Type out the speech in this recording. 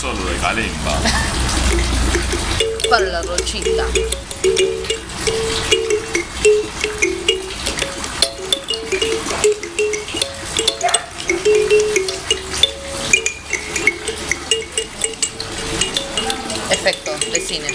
solo de calemba. Para la rochita. Efecto de cine.